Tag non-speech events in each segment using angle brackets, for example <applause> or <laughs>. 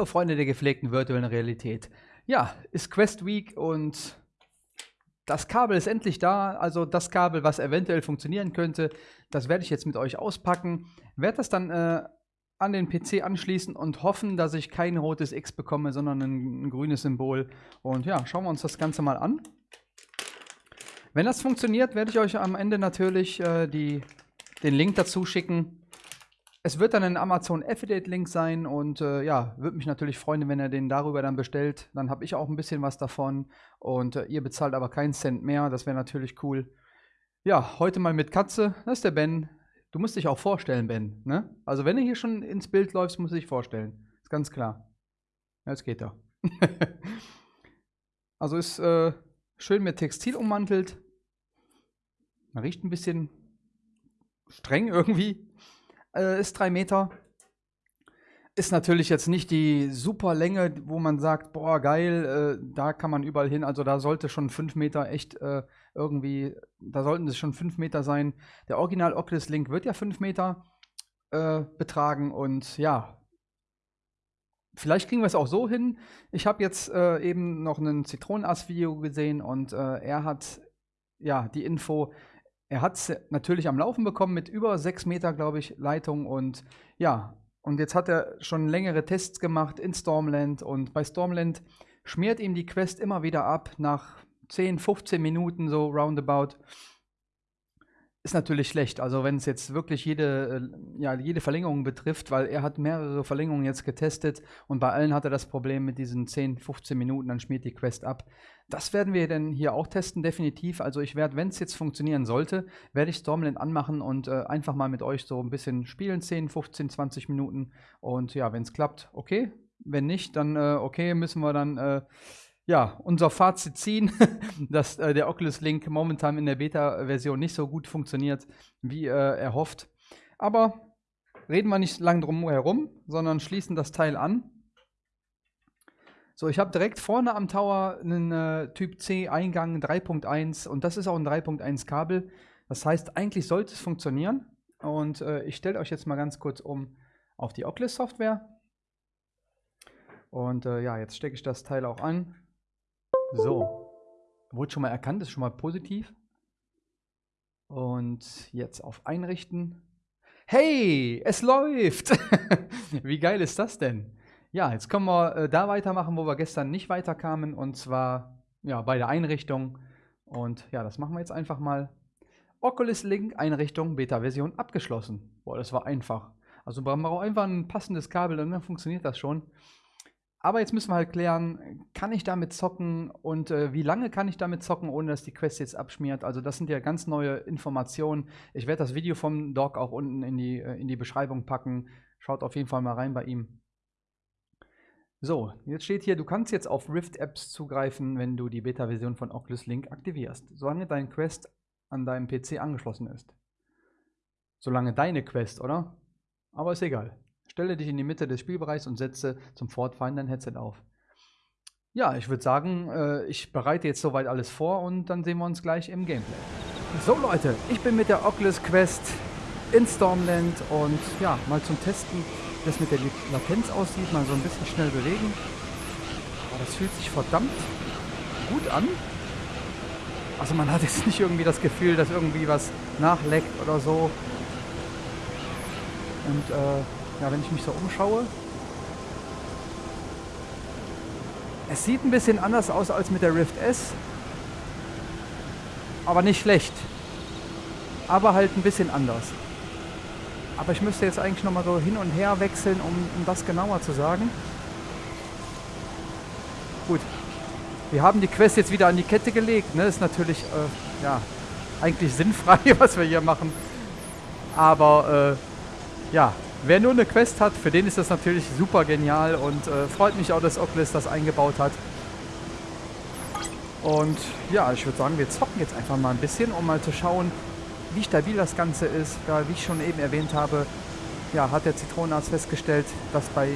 Hallo Freunde der gepflegten virtuellen Realität. Ja, ist Quest Week und das Kabel ist endlich da. Also das Kabel, was eventuell funktionieren könnte, das werde ich jetzt mit euch auspacken. Werde das dann äh, an den PC anschließen und hoffen, dass ich kein rotes X bekomme, sondern ein, ein grünes Symbol. Und ja, schauen wir uns das Ganze mal an. Wenn das funktioniert, werde ich euch am Ende natürlich äh, die, den Link dazu schicken es wird dann ein Amazon Affiliate-Link sein und äh, ja, würde mich natürlich freuen, wenn er den darüber dann bestellt. Dann habe ich auch ein bisschen was davon und äh, ihr bezahlt aber keinen Cent mehr. Das wäre natürlich cool. Ja, heute mal mit Katze. Das ist der Ben. Du musst dich auch vorstellen, Ben. Ne? Also wenn du hier schon ins Bild läufst, musst du dich vorstellen. Ist ganz klar. Jetzt geht er. <laughs> also ist äh, schön mit Textil ummantelt. Man riecht ein bisschen streng irgendwie. Äh, ist drei Meter. Ist natürlich jetzt nicht die super Länge, wo man sagt, boah, geil, äh, da kann man überall hin. Also da sollte schon fünf Meter echt äh, irgendwie, da sollten es schon fünf Meter sein. Der Original Oculus Link wird ja fünf Meter äh, betragen und ja, Vielleicht kriegen wir es auch so hin. Ich habe jetzt äh, eben noch ein Zitronenass-Video gesehen und äh, er hat ja die Info, er hat es natürlich am Laufen bekommen mit über sechs Meter, glaube ich, Leitung. Und ja, und jetzt hat er schon längere Tests gemacht in Stormland. Und bei Stormland schmiert ihm die Quest immer wieder ab nach 10, 15 Minuten so roundabout ist natürlich schlecht. Also wenn es jetzt wirklich jede, äh, ja, jede Verlängerung betrifft, weil er hat mehrere Verlängerungen jetzt getestet und bei allen hat er das Problem mit diesen 10, 15 Minuten, dann schmiert die Quest ab. Das werden wir dann hier auch testen, definitiv. Also ich werde, wenn es jetzt funktionieren sollte, werde ich Stormland anmachen und äh, einfach mal mit euch so ein bisschen spielen, 10, 15, 20 Minuten. Und ja, wenn es klappt, okay. Wenn nicht, dann äh, okay, müssen wir dann äh, ja, unser Fazit ziehen, <laughs> dass äh, der Oculus Link momentan in der Beta-Version nicht so gut funktioniert, wie äh, erhofft. Aber reden wir nicht lang drum herum, sondern schließen das Teil an. So, ich habe direkt vorne am Tower einen äh, Typ C Eingang 3.1 und das ist auch ein 3.1 Kabel. Das heißt, eigentlich sollte es funktionieren. Und äh, ich stelle euch jetzt mal ganz kurz um auf die Oculus Software. Und äh, ja, jetzt stecke ich das Teil auch an. So. Wurde schon mal erkannt, ist schon mal positiv. Und jetzt auf Einrichten. Hey, es läuft! <laughs> Wie geil ist das denn? Ja, jetzt können wir äh, da weitermachen, wo wir gestern nicht weiterkamen. Und zwar ja, bei der Einrichtung. Und ja, das machen wir jetzt einfach mal. Oculus Link Einrichtung Beta-Version abgeschlossen. Boah, das war einfach. Also brauchen wir auch einfach ein passendes Kabel und dann funktioniert das schon. Aber jetzt müssen wir halt klären, kann ich damit zocken und äh, wie lange kann ich damit zocken, ohne dass die Quest jetzt abschmiert? Also das sind ja ganz neue Informationen. Ich werde das Video vom Doc auch unten in die, äh, in die Beschreibung packen. Schaut auf jeden Fall mal rein bei ihm. So, jetzt steht hier, du kannst jetzt auf Rift-Apps zugreifen, wenn du die Beta-Version von Oculus Link aktivierst, solange dein Quest an deinem PC angeschlossen ist. Solange deine Quest, oder? Aber ist egal. Stelle dich in die Mitte des Spielbereichs und setze zum Fortfahren dein Headset auf. Ja, ich würde sagen, äh, ich bereite jetzt soweit alles vor und dann sehen wir uns gleich im Gameplay. So Leute, ich bin mit der Oculus Quest in Stormland und ja, mal zum Testen, wie das mit der Latenz aussieht, mal so ein bisschen schnell bewegen. Aber das fühlt sich verdammt gut an. Also man hat jetzt <laughs> nicht irgendwie das Gefühl, dass irgendwie was nachleckt oder so. Und äh, ja, wenn ich mich so umschaue. Es sieht ein bisschen anders aus als mit der Rift S. Aber nicht schlecht. Aber halt ein bisschen anders. Aber ich müsste jetzt eigentlich nochmal so hin und her wechseln, um, um das genauer zu sagen. Gut. Wir haben die Quest jetzt wieder an die Kette gelegt. Ne? Ist natürlich, äh, ja, eigentlich sinnfrei, <laughs> was wir hier machen. Aber, äh, ja, Wer nur eine Quest hat, für den ist das natürlich super genial und äh, freut mich auch, dass Oculus das eingebaut hat. Und ja, ich würde sagen, wir zocken jetzt einfach mal ein bisschen, um mal zu schauen, wie stabil das Ganze ist. Ja, wie ich schon eben erwähnt habe, ja, hat der Zitronenarzt festgestellt, dass bei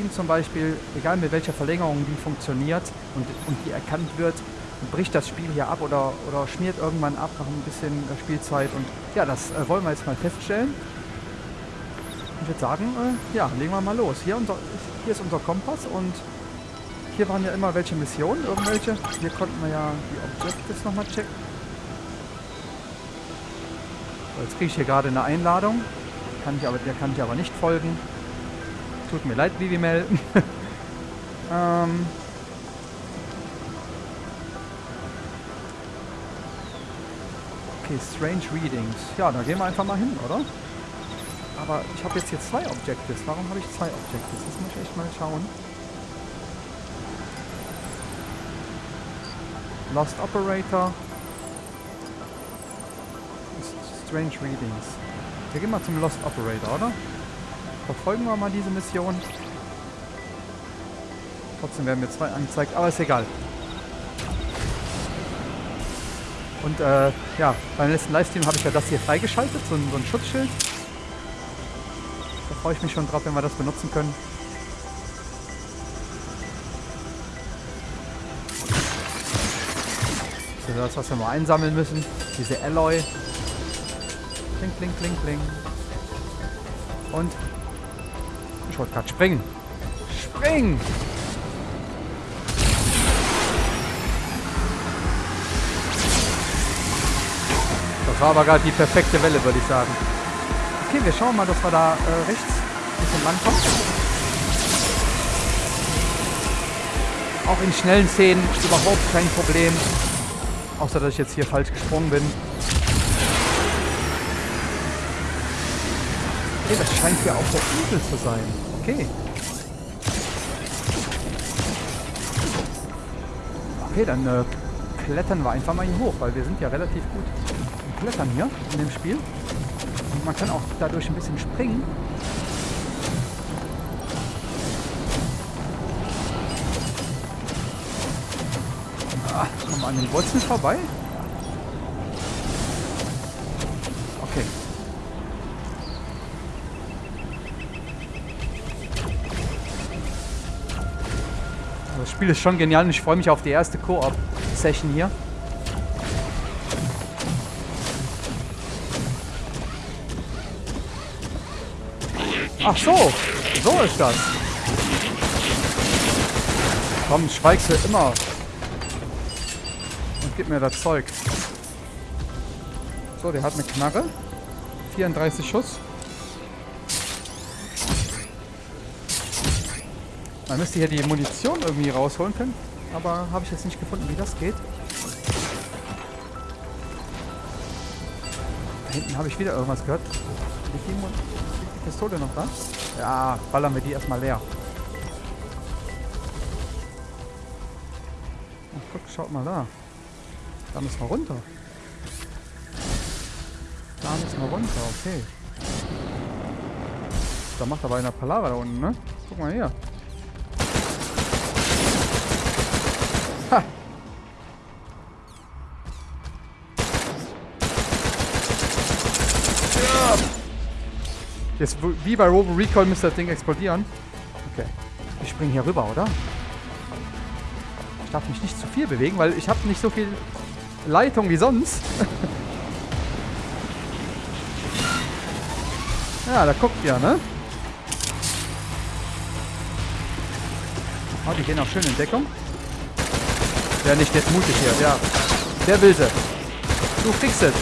ihm zum Beispiel, egal mit welcher Verlängerung die funktioniert und, und die erkannt wird, bricht das Spiel hier ab oder, oder schmiert irgendwann ab nach ein bisschen Spielzeit. Und ja, das äh, wollen wir jetzt mal feststellen. Ich würde sagen, äh, ja, legen wir mal los. Hier, unser, hier ist unser Kompass und hier waren ja immer welche Missionen, irgendwelche. Hier konnten wir ja die Objectives nochmal checken. So, jetzt kriege ich hier gerade eine Einladung. Kann ich aber, der kann ich aber nicht folgen. Tut mir leid, Vivimel. <laughs> ähm, okay, Strange Readings. Ja, da gehen wir einfach mal hin, oder? Aber ich habe jetzt hier zwei Objectives. Warum habe ich zwei Objectives? Das muss ich echt mal schauen. Lost Operator. Strange Readings. Wir gehen mal zum Lost Operator, oder? Verfolgen wir mal diese Mission. Trotzdem werden mir zwei angezeigt, aber ist egal. Und äh, ja, beim letzten Livestream habe ich ja das hier freigeschaltet, so ein, so ein Schutzschild. Freue ich mich schon drauf, wenn wir das benutzen können. Das ist das, was wir mal einsammeln müssen. Diese Alloy. Kling, kling, kling, kling. Und ich wollte gerade springen. Springen! Das war aber gerade die perfekte Welle, würde ich sagen. Okay, wir schauen mal, dass wir da äh, rechts ein bisschen rankommen. Auch in schnellen Szenen überhaupt kein Problem. Außer, dass ich jetzt hier falsch gesprungen bin. Okay, das scheint hier auch der Igel zu sein. Okay. Okay, dann äh, klettern wir einfach mal hier hoch, weil wir sind ja relativ gut im Klettern hier in dem Spiel. Und man kann auch dadurch ein bisschen springen. Ah, kommen wir an den Wurzeln vorbei? Okay. Das Spiel ist schon genial und ich freue mich auf die erste Koop-Session hier. Ach so, so ist das. Komm, schweigst du immer. Und gib mir das Zeug. So, der hat eine Knarre. 34 Schuss. Man müsste hier die Munition irgendwie rausholen können. Aber habe ich jetzt nicht gefunden, wie das geht. Da hinten habe ich wieder irgendwas gehört. Liegt die Pistole noch da? Ja, ballern wir die erstmal leer. Ach, guck, schaut mal da. Da müssen wir runter. Da müssen wir runter, okay. Da macht aber einer Palaver da unten, ne? Guck mal hier. Ha! Jetzt, wie bei Robo Recall, müsste das Ding explodieren. Okay. Ich springe hier rüber, oder? Ich darf mich nicht zu viel bewegen, weil ich habe nicht so viel Leitung wie sonst. <laughs> ja, da guckt ihr, ne? Oh, die gehen auch schön in Deckung. Wer nicht jetzt mutig hier, ja. Der will sie. Du kriegst es.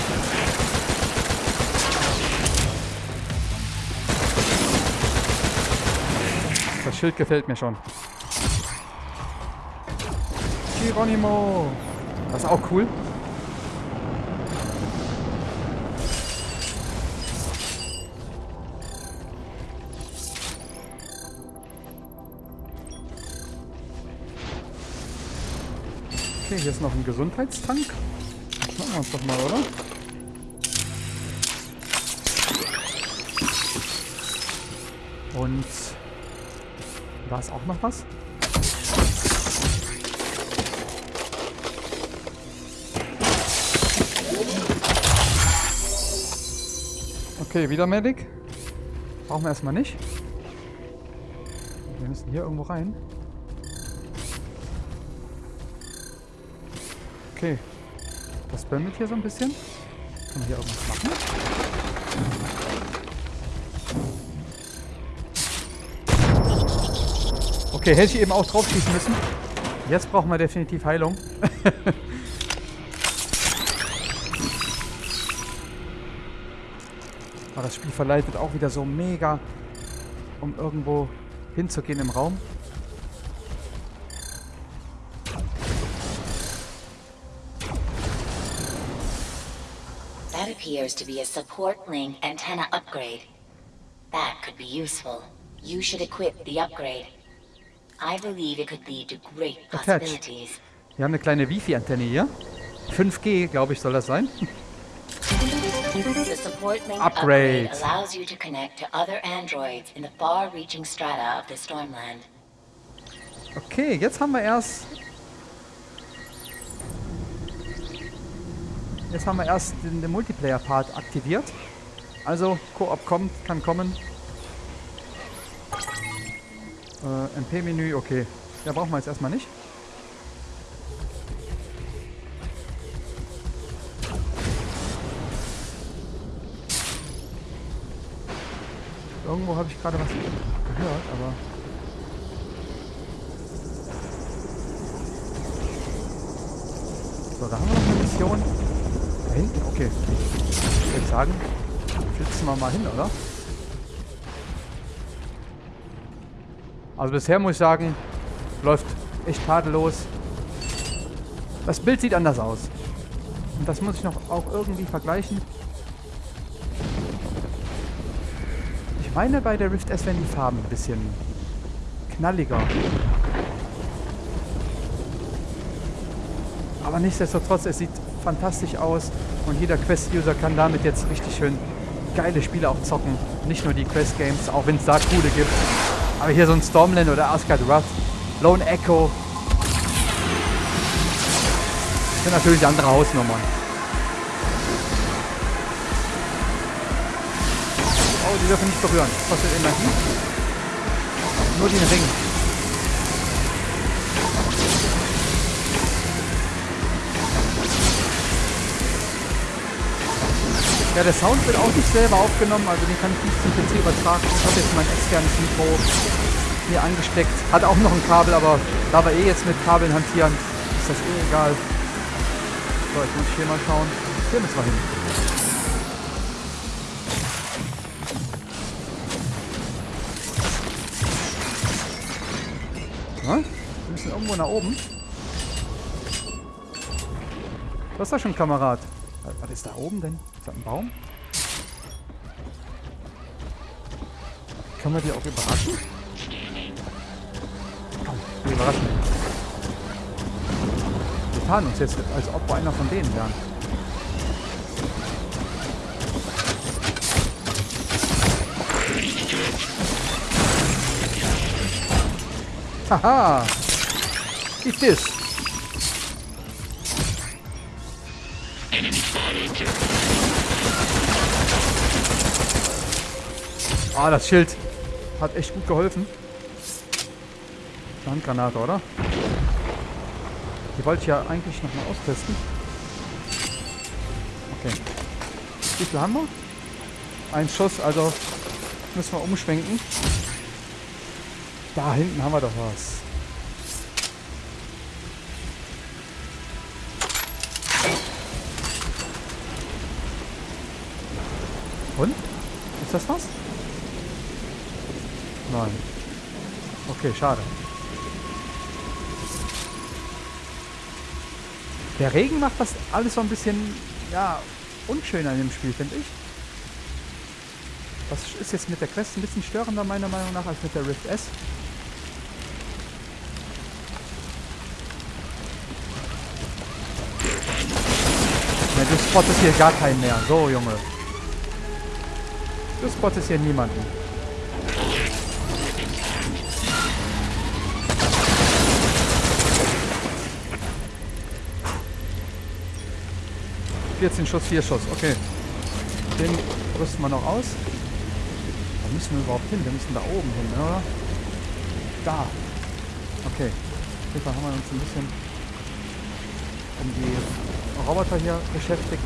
Schild gefällt mir schon. Geronimo. Das ist auch cool. Okay, hier ist noch ein Gesundheitstank. Das machen wir uns doch mal, oder? Und da ist auch noch was. Okay, wieder Medic. Brauchen wir erstmal nicht. Wir müssen hier irgendwo rein. Okay. Das bömmelt hier so ein bisschen. Kann man hier irgendwas machen? Okay, hätte ich eben auch drauf schießen müssen. Jetzt brauchen wir definitiv Heilung. <laughs> Aber das Spiel verleitet auch wieder so mega, um irgendwo hinzugehen im Raum. That appears to be a support link antenna upgrade. That could be useful. You should equip the upgrade. I believe it could lead to great Attach. possibilities. Wir haben eine kleine Wifi-Antenne hier. 5G, glaube ich, soll das sein. Upgrade. Okay, jetzt haben wir erst... Jetzt haben wir erst den, den Multiplayer-Part aktiviert. Also, Koop kommt, kann kommen. Äh, MP-Menü, okay. Ja, brauchen wir jetzt erstmal nicht. Irgendwo habe ich gerade was gehört, aber... So, da haben wir noch eine Mission. Da hinten, okay. Ich würde sagen, flitzen wir mal hin, oder? Also bisher muss ich sagen, läuft echt tadellos. Das Bild sieht anders aus. Und das muss ich noch auch irgendwie vergleichen. Ich meine, bei der Rift S werden die Farben ein bisschen knalliger. Aber nichtsdestotrotz, es sieht fantastisch aus und jeder Quest-User kann damit jetzt richtig schön geile Spiele auch zocken. Nicht nur die Quest-Games, auch wenn es da coole gibt. Aber hier so ein Stormland oder Asgard Wrath, Lone Echo. Das sind natürlich andere Hausnummern. Oh, die dürfen nicht berühren. Kostet Energie. Nur den Ring. Ja, der Sound wird auch nicht selber aufgenommen, also den kann ich nicht zum PC übertragen. Ich habe jetzt mein externes Mikro hier angesteckt. Hat auch noch ein Kabel, aber da wir eh jetzt mit Kabeln hantieren, ist das eh egal. So, jetzt muss ich hier mal schauen. Hier müssen wir hin. Ja, wir müssen irgendwo nach oben. Was ist das schon, Kamerad? Was ist da oben denn? Das ein Baum? Können wir die auch überraschen? Komm, wir überraschen. Wir tarnen uns jetzt, als ob wir einer von denen wären. Haha! Eat this! Ah, das Schild hat echt gut geholfen. Handgranate, oder? Die wollte ich ja eigentlich nochmal austesten. Okay. Wie viel haben wir? Ein Schuss, also müssen wir umschwenken. Da hinten haben wir doch was. Und? Ist das was? Nein. Okay, schade. Der Regen macht das alles so ein bisschen, ja, unschöner in dem Spiel, finde ich. Das ist jetzt mit der Quest ein bisschen störender, meiner Meinung nach, als mit der Rift S. Ja, du spottest hier gar keinen mehr. So, Junge. Du spottest hier niemanden. ...14 Schuss, 4 Schuss. Okay. Den rüsten wir noch aus. Wo müssen wir überhaupt hin? Wir müssen da oben hin, oder? Da. Okay. Auf haben wir uns ein bisschen um die Roboter hier beschäftigt.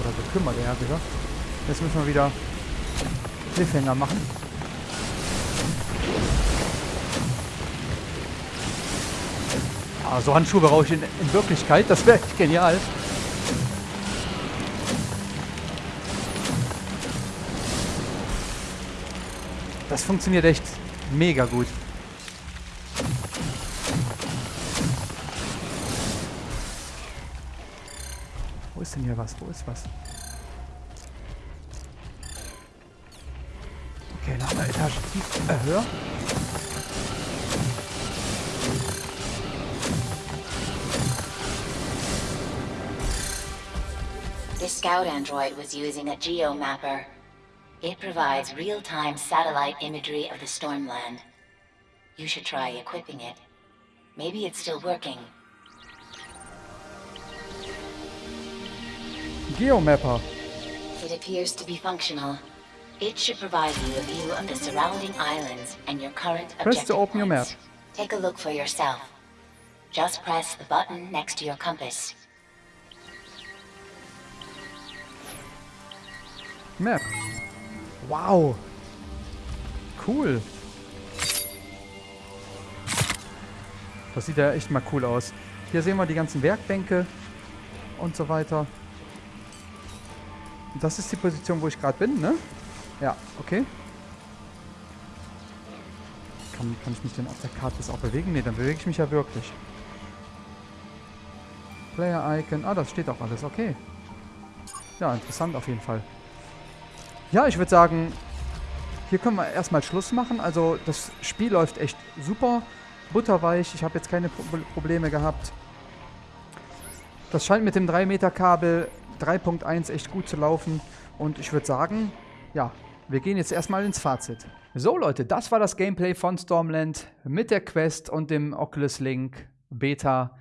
Oder gekümmert, eher gesagt. Jetzt müssen wir wieder Cliffhanger machen. Ah, so Handschuhe brauche ich in, in Wirklichkeit. Das wäre genial. Das funktioniert echt mega gut. Wo ist denn hier was? Wo ist was? Okay, noch eine Etage tief, äh, scout android was using a geomapper. It provides real-time satellite imagery of the Stormland. You should try equipping it. Maybe it's still working. Geomapper. It appears to be functional. It should provide you a view of the surrounding islands and your current Press to objective open your map. Take a look for yourself. Just press the button next to your compass. Map. Wow. Cool. Das sieht ja echt mal cool aus. Hier sehen wir die ganzen Werkbänke und so weiter. Das ist die Position, wo ich gerade bin, ne? Ja, okay. Kann, kann ich mich denn auf der Karte jetzt auch bewegen? Ne, dann bewege ich mich ja wirklich. Player Icon. Ah, das steht auch alles. Okay. Ja, interessant auf jeden Fall. Ja, ich würde sagen, hier können wir erstmal Schluss machen. Also das Spiel läuft echt super, butterweich. Ich habe jetzt keine Pro Probleme gehabt. Das scheint mit dem 3 Meter Kabel 3.1 echt gut zu laufen. Und ich würde sagen, ja, wir gehen jetzt erstmal ins Fazit. So Leute, das war das Gameplay von Stormland mit der Quest und dem Oculus Link Beta.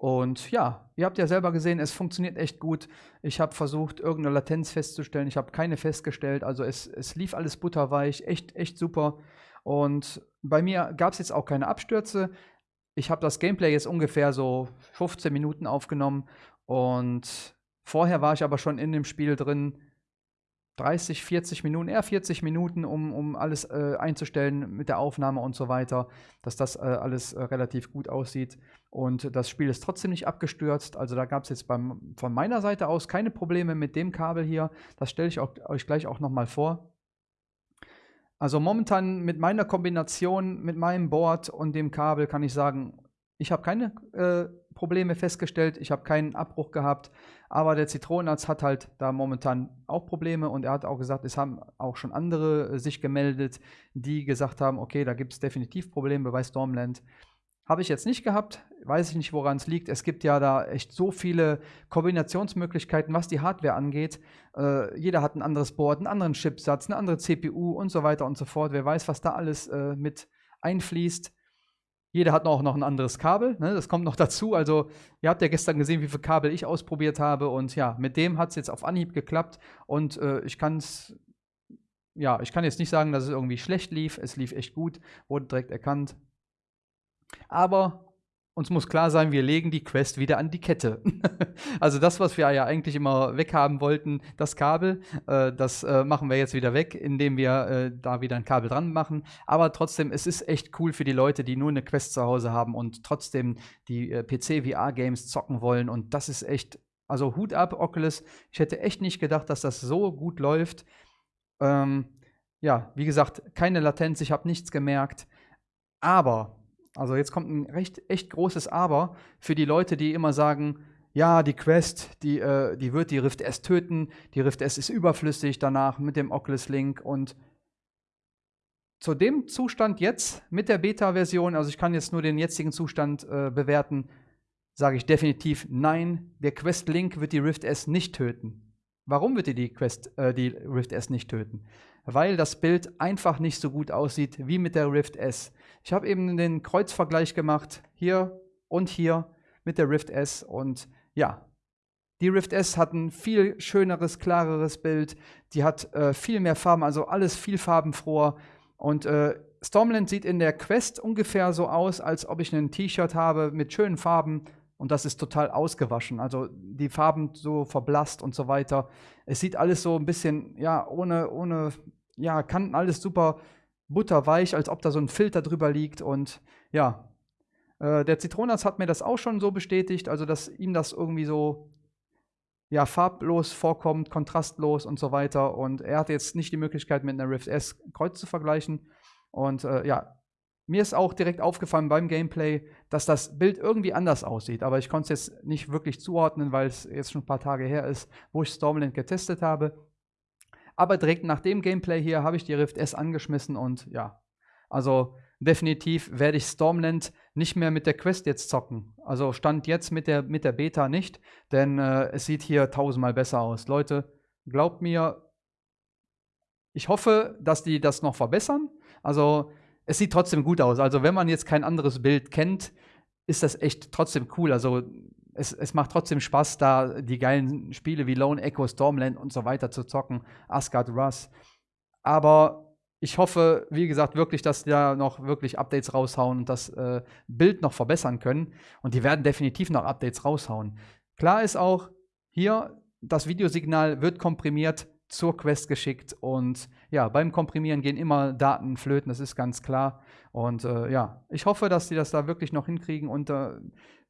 Und ja, ihr habt ja selber gesehen, es funktioniert echt gut. Ich habe versucht, irgendeine Latenz festzustellen. Ich habe keine festgestellt. Also es, es lief alles butterweich. Echt, echt super. Und bei mir gab es jetzt auch keine Abstürze. Ich habe das Gameplay jetzt ungefähr so 15 Minuten aufgenommen. Und vorher war ich aber schon in dem Spiel drin. 30, 40 Minuten, eher 40 Minuten, um, um alles äh, einzustellen mit der Aufnahme und so weiter, dass das äh, alles äh, relativ gut aussieht. Und das Spiel ist trotzdem nicht abgestürzt. Also da gab es jetzt beim, von meiner Seite aus keine Probleme mit dem Kabel hier. Das stelle ich auch, euch gleich auch nochmal vor. Also momentan mit meiner Kombination, mit meinem Board und dem Kabel kann ich sagen, ich habe keine äh, Probleme festgestellt, ich habe keinen Abbruch gehabt, aber der Zitronenarzt hat halt da momentan auch Probleme und er hat auch gesagt, es haben auch schon andere äh, sich gemeldet, die gesagt haben, okay, da gibt es definitiv Probleme bei Stormland. Habe ich jetzt nicht gehabt, weiß ich nicht, woran es liegt. Es gibt ja da echt so viele Kombinationsmöglichkeiten, was die Hardware angeht. Äh, jeder hat ein anderes Board, einen anderen Chipsatz, eine andere CPU und so weiter und so fort. Wer weiß, was da alles äh, mit einfließt. Jeder hat auch noch ein anderes Kabel, ne? das kommt noch dazu. Also, ihr habt ja gestern gesehen, wie viele Kabel ich ausprobiert habe. Und ja, mit dem hat es jetzt auf Anhieb geklappt. Und äh, ich kann es, ja, ich kann jetzt nicht sagen, dass es irgendwie schlecht lief. Es lief echt gut, wurde direkt erkannt. Aber uns muss klar sein, wir legen die Quest wieder an die Kette. <laughs> also das, was wir ja eigentlich immer weghaben wollten, das Kabel, äh, das äh, machen wir jetzt wieder weg, indem wir äh, da wieder ein Kabel dran machen. Aber trotzdem, es ist echt cool für die Leute, die nur eine Quest zu Hause haben und trotzdem die äh, PC-VR-Games zocken wollen. Und das ist echt, also Hut ab, Oculus. Ich hätte echt nicht gedacht, dass das so gut läuft. Ähm, ja, wie gesagt, keine Latenz, ich habe nichts gemerkt. Aber also jetzt kommt ein recht echt großes Aber für die Leute, die immer sagen, ja, die Quest, die, äh, die wird die Rift S töten, die Rift S ist überflüssig danach mit dem Oculus Link und zu dem Zustand jetzt mit der Beta-Version, also ich kann jetzt nur den jetzigen Zustand äh, bewerten, sage ich definitiv nein, der Quest Link wird die Rift S nicht töten. Warum wird die Quest, äh, die Rift S nicht töten? Weil das Bild einfach nicht so gut aussieht wie mit der Rift S. Ich habe eben den Kreuzvergleich gemacht, hier und hier mit der Rift S und ja, die Rift S hat ein viel schöneres, klareres Bild, die hat äh, viel mehr Farben, also alles viel farbenfroher und äh, Stormland sieht in der Quest ungefähr so aus, als ob ich ein T-Shirt habe mit schönen Farben und das ist total ausgewaschen. Also die Farben so verblasst und so weiter. Es sieht alles so ein bisschen, ja, ohne, ohne, ja, Kanten, alles super butterweich, als ob da so ein Filter drüber liegt. Und ja, äh, der Zitronenarzt hat mir das auch schon so bestätigt, also dass ihm das irgendwie so ja, farblos vorkommt, kontrastlos und so weiter. Und er hatte jetzt nicht die Möglichkeit, mit einer Rift S Kreuz zu vergleichen. Und äh, ja, mir ist auch direkt aufgefallen beim Gameplay, dass das Bild irgendwie anders aussieht. Aber ich konnte es jetzt nicht wirklich zuordnen, weil es jetzt schon ein paar Tage her ist, wo ich Stormland getestet habe. Aber direkt nach dem Gameplay hier habe ich die Rift S angeschmissen und ja, also definitiv werde ich Stormland nicht mehr mit der Quest jetzt zocken. Also stand jetzt mit der, mit der Beta nicht, denn äh, es sieht hier tausendmal besser aus. Leute, glaubt mir, ich hoffe, dass die das noch verbessern. Also es sieht trotzdem gut aus. Also wenn man jetzt kein anderes Bild kennt, ist das echt trotzdem cool. Also es, es macht trotzdem Spaß, da die geilen Spiele wie Lone Echo, Stormland und so weiter zu zocken, Asgard Russ. Aber ich hoffe, wie gesagt, wirklich, dass die da noch wirklich Updates raushauen und das äh, Bild noch verbessern können. Und die werden definitiv noch Updates raushauen. Klar ist auch, hier das Videosignal wird komprimiert zur Quest geschickt und ja, beim Komprimieren gehen immer Daten flöten, das ist ganz klar. Und äh, ja, ich hoffe, dass die das da wirklich noch hinkriegen und äh,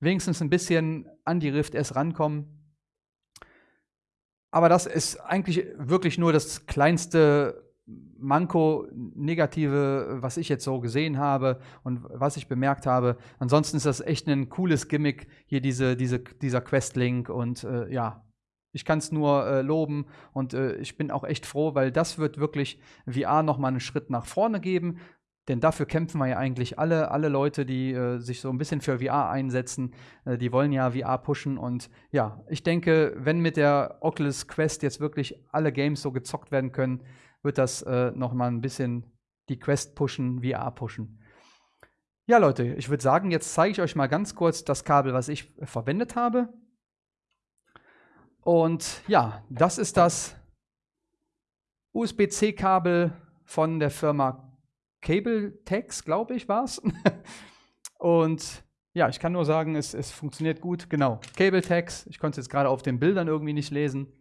wenigstens ein bisschen an die Rift S rankommen. Aber das ist eigentlich wirklich nur das kleinste Manko, negative, was ich jetzt so gesehen habe und was ich bemerkt habe. Ansonsten ist das echt ein cooles Gimmick, hier diese, diese, dieser Quest-Link und äh, ja, ich kann es nur äh, loben und äh, ich bin auch echt froh, weil das wird wirklich VR nochmal einen Schritt nach vorne geben. Denn dafür kämpfen wir ja eigentlich alle, alle Leute, die äh, sich so ein bisschen für VR einsetzen, äh, die wollen ja VR pushen. Und ja, ich denke, wenn mit der Oculus Quest jetzt wirklich alle Games so gezockt werden können, wird das äh, nochmal ein bisschen die Quest pushen, VR pushen. Ja, Leute, ich würde sagen, jetzt zeige ich euch mal ganz kurz das Kabel, was ich verwendet habe. Und ja, das ist das USB-C-Kabel von der Firma CableTex, glaube ich, war es. <laughs> Und ja, ich kann nur sagen, es, es funktioniert gut. Genau, CableTex. Ich konnte es jetzt gerade auf den Bildern irgendwie nicht lesen.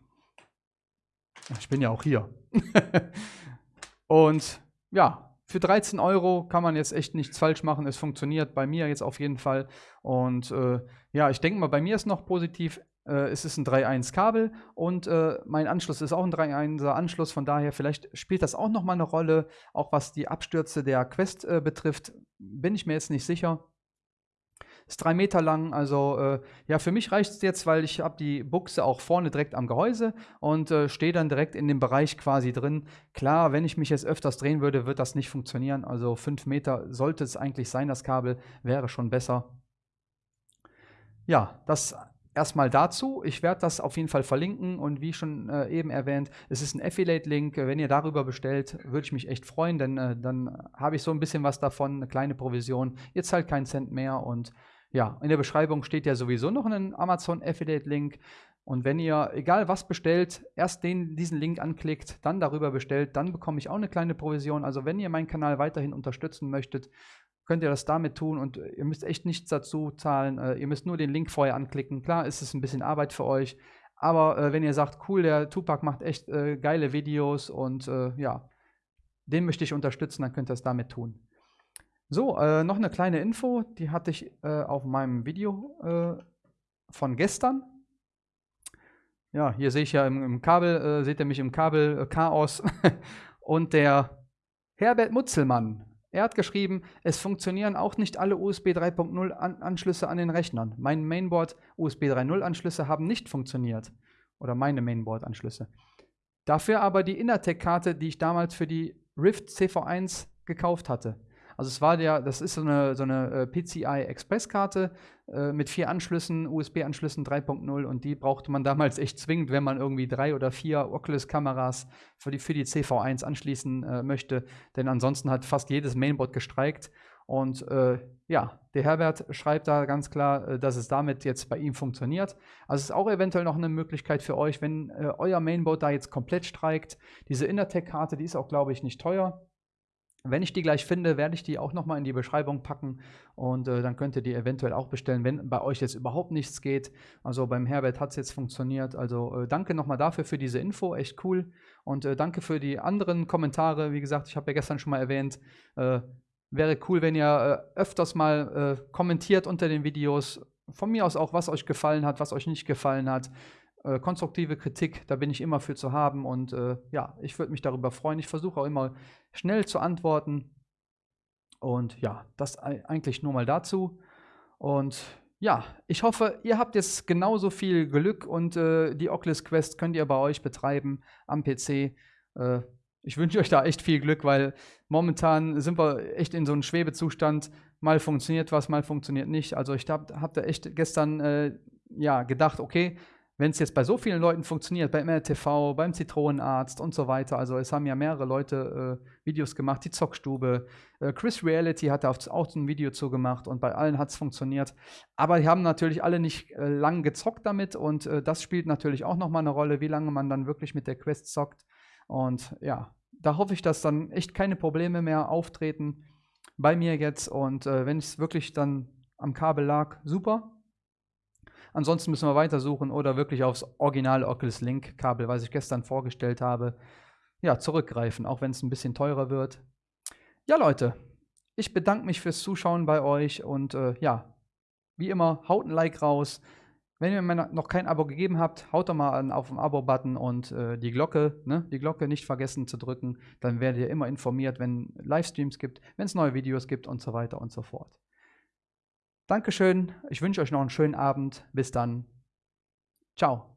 Ich bin ja auch hier. <laughs> und ja, für 13 Euro kann man jetzt echt nichts falsch machen. Es funktioniert bei mir jetzt auf jeden Fall. Und äh, ja, ich denke mal, bei mir ist noch positiv. Äh, es ist ein 3.1 Kabel und äh, mein Anschluss ist auch ein 3.1er Anschluss. Von daher, vielleicht spielt das auch nochmal eine Rolle, auch was die Abstürze der Quest äh, betrifft. Bin ich mir jetzt nicht sicher. Ist drei Meter lang, also äh, ja, für mich reicht es jetzt, weil ich habe die Buchse auch vorne direkt am Gehäuse und äh, stehe dann direkt in dem Bereich quasi drin. Klar, wenn ich mich jetzt öfters drehen würde, wird das nicht funktionieren. Also fünf Meter sollte es eigentlich sein, das Kabel wäre schon besser. Ja, das erstmal dazu. Ich werde das auf jeden Fall verlinken und wie schon äh, eben erwähnt, es ist ein Affiliate-Link. Wenn ihr darüber bestellt, würde ich mich echt freuen, denn äh, dann habe ich so ein bisschen was davon, eine kleine Provision. Ihr zahlt keinen Cent mehr und ja, in der Beschreibung steht ja sowieso noch ein Amazon Affiliate Link. Und wenn ihr, egal was bestellt, erst den, diesen Link anklickt, dann darüber bestellt, dann bekomme ich auch eine kleine Provision. Also wenn ihr meinen Kanal weiterhin unterstützen möchtet, könnt ihr das damit tun und ihr müsst echt nichts dazu zahlen. Äh, ihr müsst nur den Link vorher anklicken. Klar ist es ein bisschen Arbeit für euch, aber äh, wenn ihr sagt, cool, der Tupac macht echt äh, geile Videos und äh, ja, den möchte ich unterstützen, dann könnt ihr das damit tun. So, äh, noch eine kleine Info, die hatte ich äh, auf meinem Video äh, von gestern. Ja, hier sehe ich ja im, im Kabel, äh, seht ihr mich im Kabel-Chaos. Äh, <laughs> Und der Herbert Mutzelmann, er hat geschrieben, es funktionieren auch nicht alle USB 3.0 an Anschlüsse an den Rechnern. Mein Mainboard USB 3.0 Anschlüsse haben nicht funktioniert. Oder meine Mainboard-Anschlüsse. Dafür aber die Innertec-Karte, die ich damals für die Rift CV1 gekauft hatte. Also es war der, das ist so eine, so eine äh, PCI Express-Karte äh, mit vier Anschlüssen, USB-Anschlüssen 3.0 und die brauchte man damals echt zwingend, wenn man irgendwie drei oder vier Oculus-Kameras für die, für die CV1 anschließen äh, möchte. Denn ansonsten hat fast jedes Mainboard gestreikt. Und äh, ja, der Herbert schreibt da ganz klar, äh, dass es damit jetzt bei ihm funktioniert. Also es ist auch eventuell noch eine Möglichkeit für euch, wenn äh, euer Mainboard da jetzt komplett streikt. Diese Intertech-Karte, die ist auch, glaube ich, nicht teuer. Wenn ich die gleich finde, werde ich die auch nochmal in die Beschreibung packen und äh, dann könnt ihr die eventuell auch bestellen, wenn bei euch jetzt überhaupt nichts geht. Also beim Herbert hat es jetzt funktioniert. Also äh, danke nochmal dafür für diese Info, echt cool. Und äh, danke für die anderen Kommentare. Wie gesagt, ich habe ja gestern schon mal erwähnt, äh, wäre cool, wenn ihr äh, öfters mal äh, kommentiert unter den Videos. Von mir aus auch, was euch gefallen hat, was euch nicht gefallen hat. Äh, konstruktive Kritik, da bin ich immer für zu haben und äh, ja, ich würde mich darüber freuen. Ich versuche auch immer schnell zu antworten. Und ja, das eigentlich nur mal dazu. Und ja, ich hoffe, ihr habt jetzt genauso viel Glück und äh, die Oculus Quest könnt ihr bei euch betreiben am PC. Äh, ich wünsche euch da echt viel Glück, weil momentan sind wir echt in so einem Schwebezustand. Mal funktioniert was, mal funktioniert nicht. Also ich habe hab da echt gestern äh, ja, gedacht, okay, wenn es jetzt bei so vielen Leuten funktioniert, beim MRTV, beim Zitronenarzt und so weiter, also es haben ja mehrere Leute äh, Videos gemacht, die Zockstube, äh, Chris Reality hat da auch ein Video zu gemacht und bei allen hat es funktioniert. Aber die haben natürlich alle nicht äh, lang gezockt damit und äh, das spielt natürlich auch nochmal eine Rolle, wie lange man dann wirklich mit der Quest zockt. Und ja, da hoffe ich, dass dann echt keine Probleme mehr auftreten bei mir jetzt und äh, wenn es wirklich dann am Kabel lag, super, Ansonsten müssen wir weitersuchen oder wirklich aufs originale Oculus Link Kabel, was ich gestern vorgestellt habe, ja, zurückgreifen, auch wenn es ein bisschen teurer wird. Ja, Leute, ich bedanke mich fürs Zuschauen bei euch und äh, ja, wie immer, haut ein Like raus. Wenn ihr mir noch kein Abo gegeben habt, haut doch mal auf den Abo-Button und äh, die Glocke, ne, die Glocke nicht vergessen zu drücken. Dann werdet ihr immer informiert, wenn Livestreams gibt, wenn es neue Videos gibt und so weiter und so fort. Dankeschön. Ich wünsche euch noch einen schönen Abend. Bis dann. Ciao.